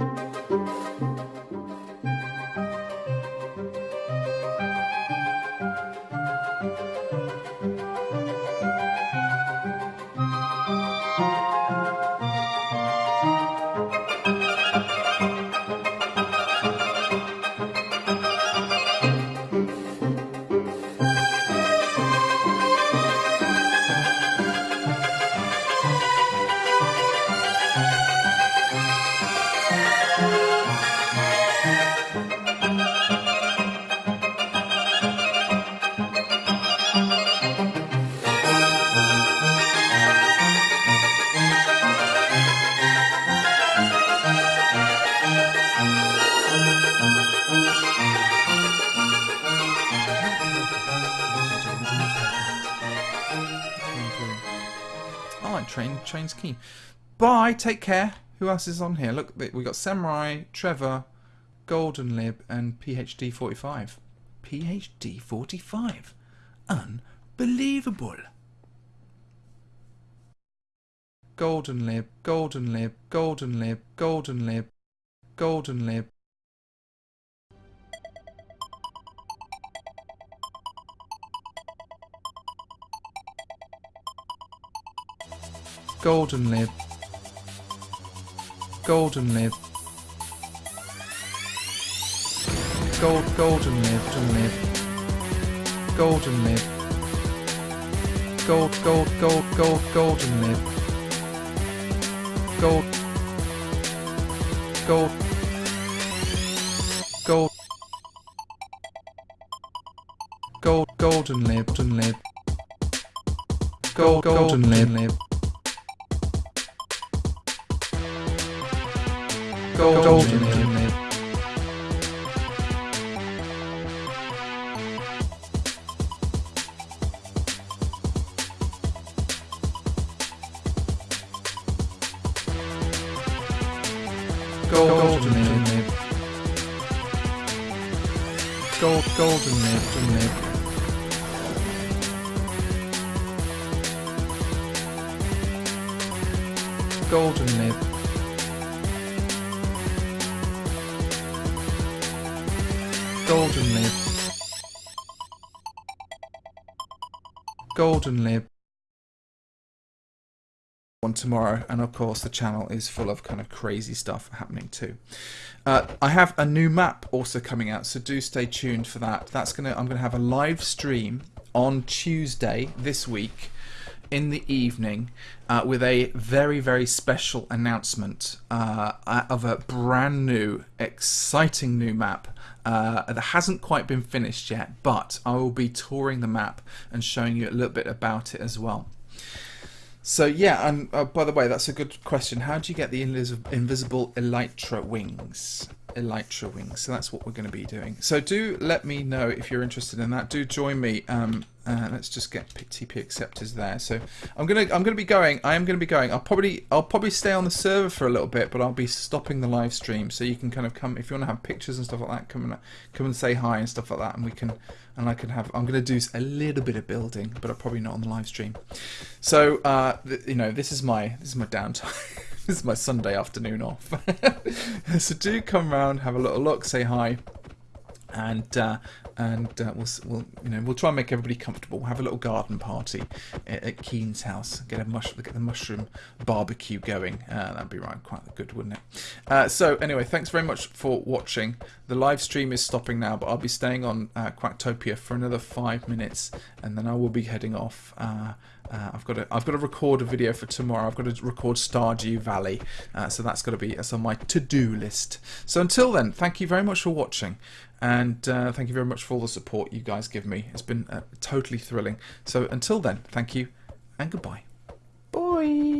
I like train. Train's key. Bye. Take care. Who else is on here? Look, we got Samurai, Trevor, Golden Lib, and PhD forty five. PhD forty five. Unbelievable. Golden Lib, Golden Lib, Golden Lib, Golden Lib, Golden Lib. Golden Lib. Golden Lib. Gold, golden lib, golden lib. Golden lib. Gold, gold, gold, gold, golden lib. Gold. Gold. Gold. Gold, golden lib, golden lib. Gold, golden lib, golden. Golden. Gold, golden lib, golden lib. Golden lib. Golden lib. Golden lib. One tomorrow, and of course the channel is full of kind of crazy stuff happening too. Uh, I have a new map also coming out, so do stay tuned for that. That's gonna I'm gonna have a live stream on Tuesday this week in the evening uh, with a very very special announcement uh, of a brand new exciting new map uh, that hasn't quite been finished yet but I will be touring the map and showing you a little bit about it as well. So yeah and uh, by the way that's a good question. How do you get the invisible elytra wings elytra wings so that's what we're going to be doing so do let me know if you're interested in that do join me um, uh, let's just get TP acceptors there. So I'm gonna I'm gonna be going. I am gonna be going. I'll probably I'll probably stay on the server for a little bit, but I'll be stopping the live stream so you can kind of come if you want to have pictures and stuff like that. Come and come and say hi and stuff like that, and we can and I can have. I'm gonna do a little bit of building, but I'm probably not on the live stream. So uh, you know this is my this is my downtime. this is my Sunday afternoon off. so do come round, have a little look, say hi and uh, and uh, we'll, we'll you know we'll try and make everybody comfortable. We'll have a little garden party at, at Keen's house. Get a mush get the mushroom barbecue going. Uh, that'd be right, quite good, wouldn't it? Uh, so anyway, thanks very much for watching. The live stream is stopping now, but I'll be staying on uh, Quacktopia for another five minutes, and then I will be heading off. Uh, uh, I've got to I've got to record a video for tomorrow. I've got to record Stardew Valley, uh, so that's got to be that's on my to-do list. So until then, thank you very much for watching, and uh, thank you very much for all the support you guys give me. It's been uh, totally thrilling. So until then, thank you and goodbye. Bye.